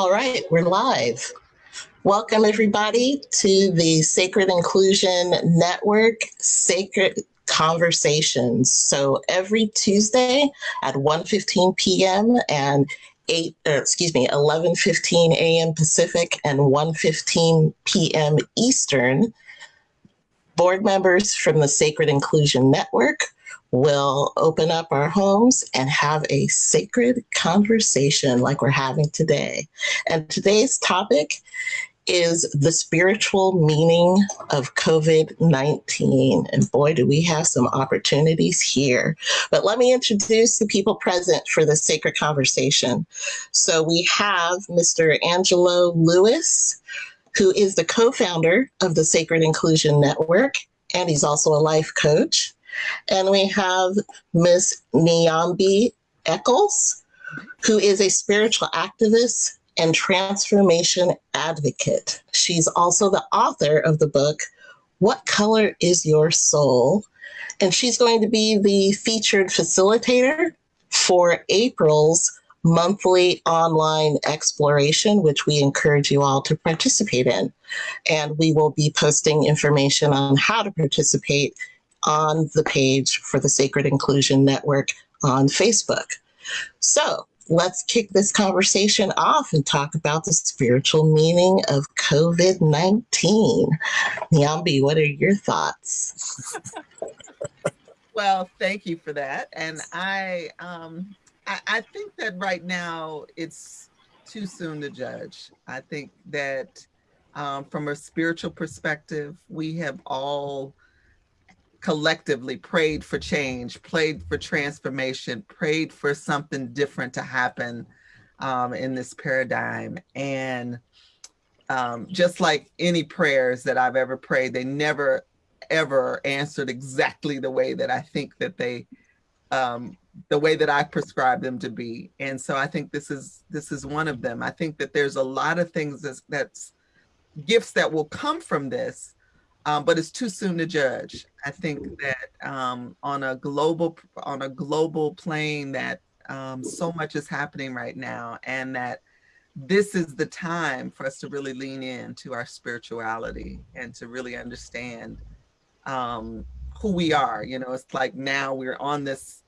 All right, we're live. Welcome everybody to the Sacred Inclusion Network Sacred Conversations. So every Tuesday at 1:15 p.m. and 8 or excuse me 11:15 a.m. Pacific and 1:15 p.m. Eastern, board members from the Sacred Inclusion Network will open up our homes and have a sacred conversation like we're having today. And today's topic is the spiritual meaning of COVID 19. And boy, do we have some opportunities here. But let me introduce the people present for the sacred conversation. So we have Mr. Angelo Lewis, who is the co founder of the Sacred Inclusion Network, and he's also a life coach. And we have Ms. Nyambi Eccles, who is a spiritual activist and transformation advocate. She's also the author of the book, What Color is Your Soul? And she's going to be the featured facilitator for April's monthly online exploration, which we encourage you all to participate in. And we will be posting information on how to participate on the page for the Sacred Inclusion Network on Facebook. So let's kick this conversation off and talk about the spiritual meaning of COVID 19. Nyambi, what are your thoughts? well, thank you for that. And I, um, I, I think that right now it's too soon to judge. I think that um, from a spiritual perspective, we have all collectively prayed for change, prayed for transformation, prayed for something different to happen um, in this paradigm. And um, just like any prayers that I've ever prayed, they never ever answered exactly the way that I think that they, um, the way that I prescribe them to be. And so I think this is this is one of them. I think that there's a lot of things that's, that's gifts that will come from this um, but it's too soon to judge. I think that um, on a global on a global plane, that um, so much is happening right now, and that this is the time for us to really lean into our spirituality and to really understand um, who we are. You know, it's like now we're on this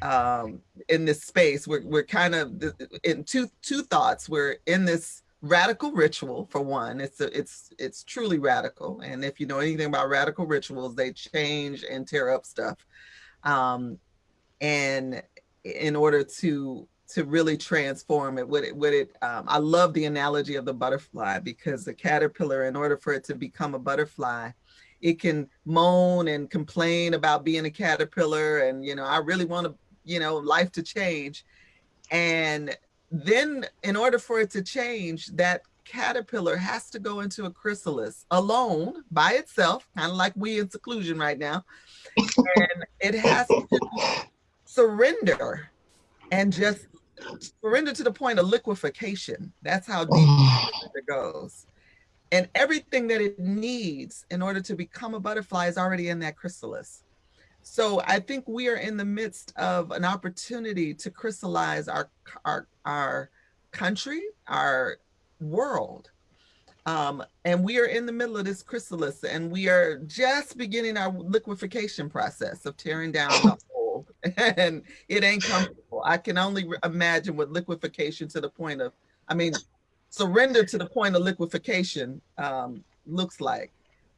um, in this space. We're we're kind of in two two thoughts. We're in this radical ritual for one it's a, it's it's truly radical and if you know anything about radical rituals they change and tear up stuff um and in order to to really transform it what it what it um, i love the analogy of the butterfly because the caterpillar in order for it to become a butterfly it can moan and complain about being a caterpillar and you know i really want to you know life to change and then in order for it to change, that caterpillar has to go into a chrysalis alone by itself, kind of like we in seclusion right now. and it has to surrender and just surrender to the point of liquefaction. That's how deep it goes. And everything that it needs in order to become a butterfly is already in that chrysalis. So I think we are in the midst of an opportunity to crystallize our our our country, our world. Um, and we are in the middle of this chrysalis and we are just beginning our liquefaction process of tearing down the old and it ain't comfortable. I can only imagine what liquefaction to the point of, I mean, surrender to the point of liquefaction um, looks like.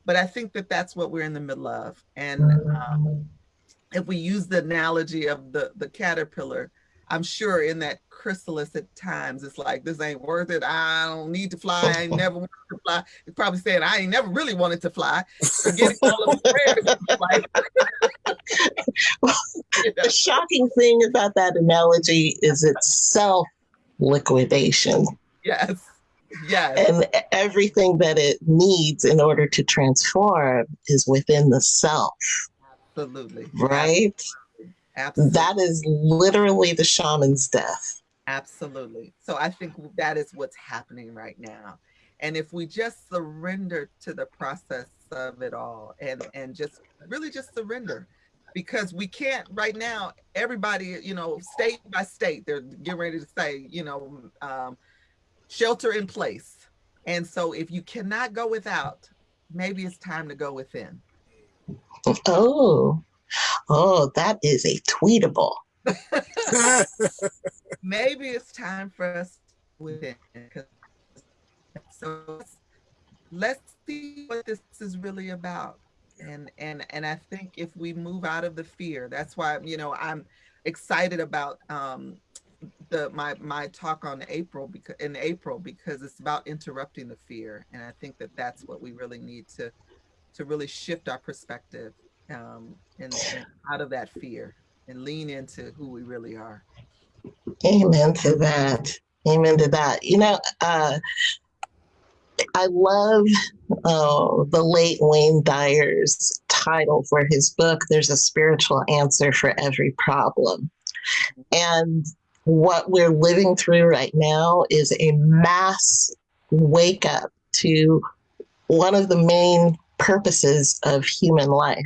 But I think that that's what we're in the middle of. And um, if we use the analogy of the, the caterpillar, I'm sure in that chrysalis at times, it's like, this ain't worth it. I don't need to fly. I never wanted to fly. It's probably saying, I ain't never really wanted to fly. Forgetting all of the well, The shocking thing about that analogy is it's self liquidation. Yes. Yes. And everything that it needs in order to transform is within the self. Absolutely. Right? Absolutely. That is literally the shaman's death. Absolutely. So I think that is what's happening right now. And if we just surrender to the process of it all and and just really just surrender because we can't right now everybody you know state by state they're getting ready to say you know um, shelter in place. And so if you cannot go without, maybe it's time to go within. Oh, oh, that is a tweetable. maybe it's time for us within. So let's see what this is really about. And and and I think if we move out of the fear, that's why you know I'm excited about um, the my my talk on April because in April because it's about interrupting the fear, and I think that that's what we really need to to really shift our perspective um, and, and out of that fear and lean into who we really are. Amen to that. Amen to that. You know, uh, I love uh, the late Wayne Dyer's title for his book, There's a Spiritual Answer for Every Problem. And what we're living through right now is a mass wake up to one of the main purposes of human life,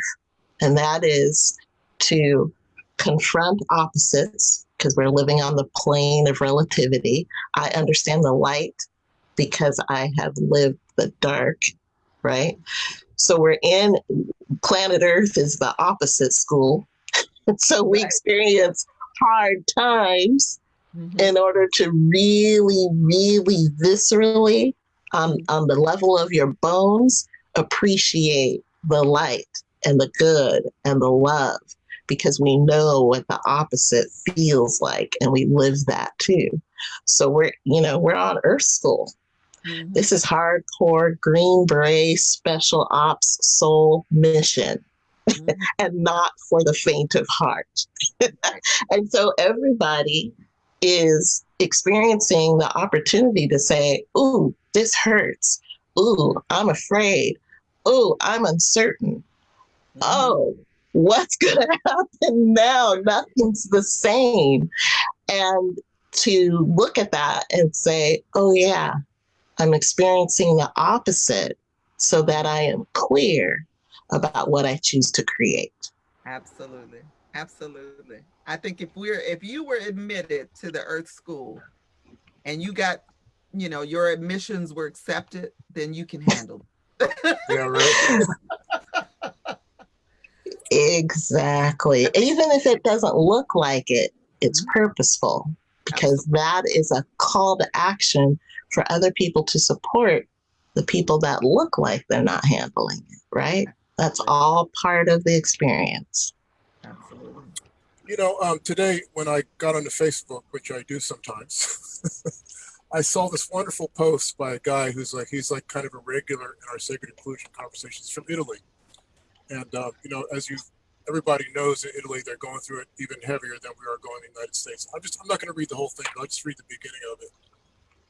and that is to confront opposites because we're living on the plane of relativity. I understand the light because I have lived the dark, right? So we're in planet Earth is the opposite school. so we right. experience hard times mm-hmm. in order to really, really viscerally, um, on the level of your bones, appreciate the light and the good and the love because we know what the opposite feels like and we live that too. So we're, you know, we're on Earth School. Mm-hmm. This is hardcore Green Beret Special Ops Soul Mission. Mm-hmm. and not for the faint of heart. and so everybody is experiencing the opportunity to say, Ooh, this hurts. Ooh, I'm afraid. Ooh, I'm uncertain. Mm-hmm. Oh, what's going to happen now? Nothing's the same. And to look at that and say, oh, yeah, I'm experiencing the opposite so that I am clear about what I choose to create. Absolutely. Absolutely. I think if we're if you were admitted to the Earth School and you got, you know, your admissions were accepted, then you can handle yeah, right. Exactly. Even if it doesn't look like it, it's mm-hmm. purposeful because that is a call to action for other people to support the people that look like they're not handling it, right? That's all part of the experience. Absolutely. You know, um, today when I got onto Facebook, which I do sometimes, I saw this wonderful post by a guy who's like, he's like kind of a regular in our sacred inclusion conversations from Italy. And uh, you know, as you everybody knows in Italy, they're going through it even heavier than we are going in the United States. I'm just I'm not going to read the whole thing, but I'll just read the beginning of it.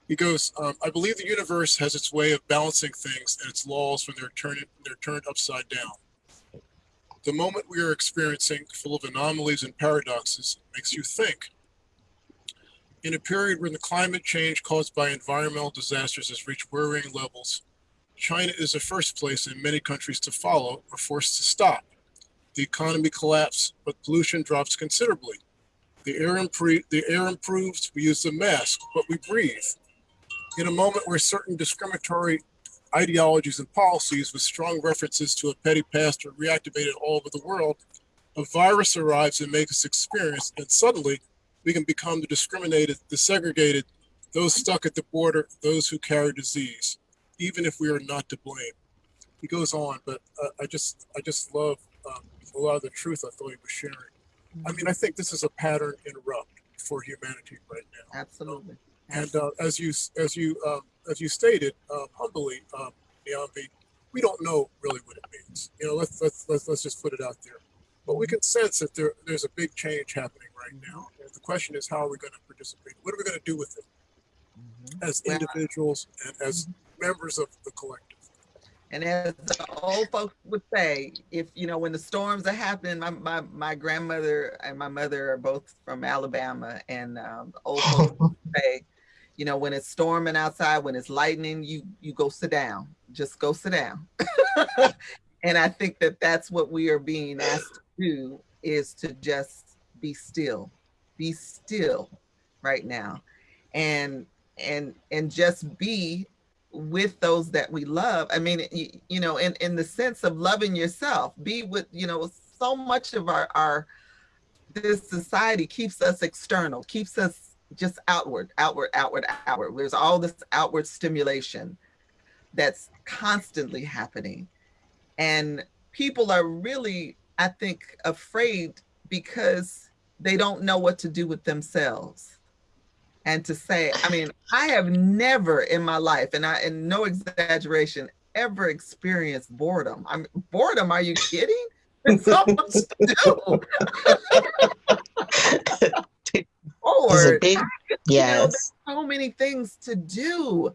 He goes, um, I believe the universe has its way of balancing things and its laws when they're turned they're turned upside down. The moment we are experiencing, full of anomalies and paradoxes, makes you think. In a period when the climate change caused by environmental disasters has reached worrying levels, China is the first place in many countries to follow or forced to stop. The economy collapsed, but pollution drops considerably. The air, the air improves, we use the mask, but we breathe. In a moment where certain discriminatory ideologies and policies with strong references to a petty past are reactivated all over the world, a virus arrives and makes us experience, and suddenly we can become the discriminated, the segregated, those stuck at the border, those who carry disease even if we are not to blame. He goes on, but uh, I just I just love um, a lot of the truth I thought he was sharing. I mean, I think this is a pattern interrupt for humanity right now. Absolutely. And uh, as you as you um, as you stated um, humbly, um, Niambi, we don't know really what it means. You know, let's let's let's, let's just put it out there. But we can sense that there, there's a big change happening right now. And the question is, how are we going to participate? What are we going to do with it mm-hmm. as individuals and as members of the collective. And as the old folks would say, if you know when the storms are happening, my my, my grandmother and my mother are both from Alabama, and um, old folks say, you know, when it's storming outside, when it's lightning, you you go sit down, just go sit down. and I think that that's what we are being asked to do is to just be still, be still right now, and and and just be with those that we love. I mean, you, you know, in in the sense of loving yourself, be with you know so much of our our this society keeps us external, keeps us just outward, outward, outward, outward. There's all this outward stimulation that's constantly happening. And people are really, I think, afraid because they don't know what to do with themselves. And to say, I mean, I have never in my life, and I, and no exaggeration, ever experienced boredom. I'm boredom. Are you kidding? It's so much to do. Forward. Big, yes. You know, so many things to do.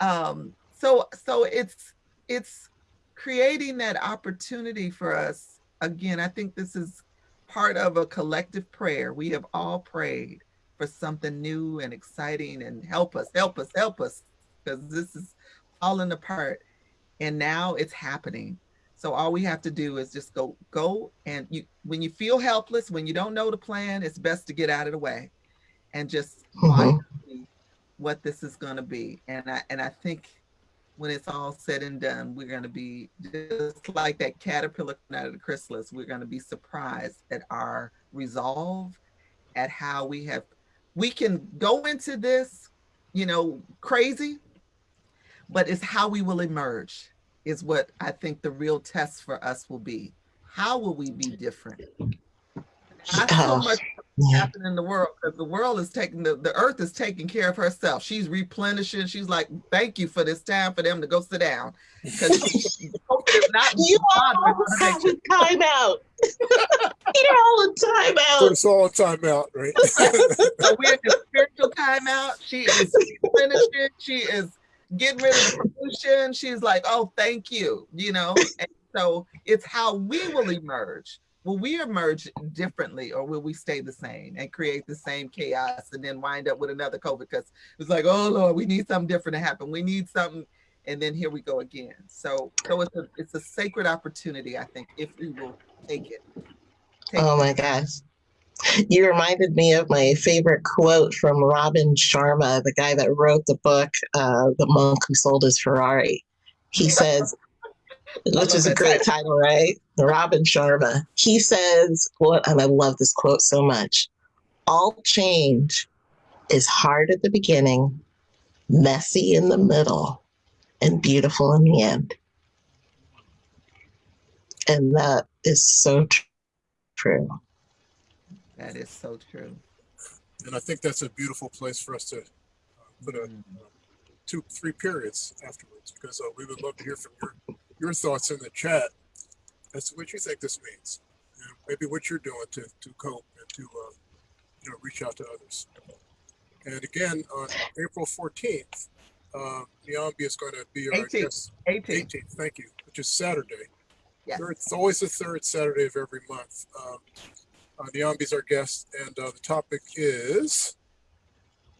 Um, so so it's it's creating that opportunity for us. Again, I think this is part of a collective prayer. We have all prayed for something new and exciting and help us, help us, help us, because this is falling apart. And now it's happening. So all we have to do is just go, go, and you. When you feel helpless, when you don't know the plan, it's best to get out of the way, and just mm-hmm. what this is going to be. And I and I think when it's all said and done, we're going to be just like that caterpillar out of the chrysalis. We're going to be surprised at our resolve, at how we have. We can go into this, you know, crazy, but it's how we will emerge is what I think the real test for us will be. How will we be different? Not so oh, much yeah. happening in the world because the world is taking the, the earth is taking care of herself. She's replenishing. She's like, thank you for this time for them to go sit down. Because you all have a timeout. You're all in timeout. It's all a timeout, right? so we're in a spiritual timeout. She is replenishing. She is getting rid of the pollution. She's like, oh, thank you, you know? And so it's how we will emerge. Will we emerge differently or will we stay the same and create the same chaos and then wind up with another COVID? Because it's like, oh Lord, we need something different to happen. We need something. And then here we go again. So so it's a it's a sacred opportunity, I think, if we will take it. Take oh my gosh. You reminded me of my favorite quote from Robin Sharma, the guy that wrote the book, uh, The Monk Who Sold His Ferrari. He says, which is a great title, right? Robin Sharma. He says, what, and I love this quote so much all change is hard at the beginning, messy in the middle, and beautiful in the end. And that is so true. That is so true. And I think that's a beautiful place for us to uh, put a mm. uh, two, three periods afterwards, because uh, we would love to hear from your your thoughts in the chat as to what you think this means, and maybe what you're doing to to cope and to uh, you know reach out to others. And again, on April 14th, uh, Niambi is going to be our 18th. guest. 18th. 18th, thank you, which is Saturday. Yes. Third, it's always the third Saturday of every month. Um, uh, Niambi's our guest, and uh, the topic is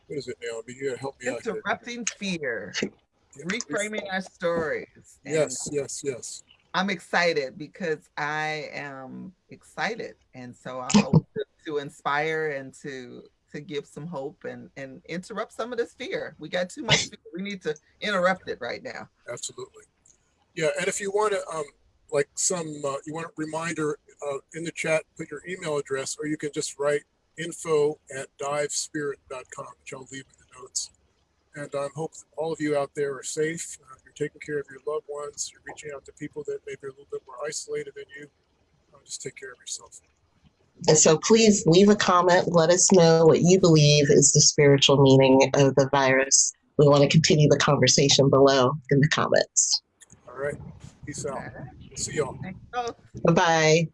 what is it, Niambi? You gotta help me Interrupting out. Interrupting fear, reframing our stories. And yes, yes, yes. I'm excited because I am excited, and so I hope to, to inspire and to to give some hope and and interrupt some of this fear. We got too much fear. We need to interrupt it right now. Absolutely. Yeah, and if you want to um, like some, uh, you want a reminder uh, in the chat, put your email address, or you can just write info at divespirit.com, which I'll leave in the notes. And I um, hope all of you out there are safe. Uh, you're taking care of your loved ones. You're reaching out to people that maybe are a little bit more isolated than you. Uh, just take care of yourself. And so please leave a comment. Let us know what you believe is the spiritual meaning of the virus. We want to continue the conversation below in the comments. All right. Peace out. See y'all. Bye bye.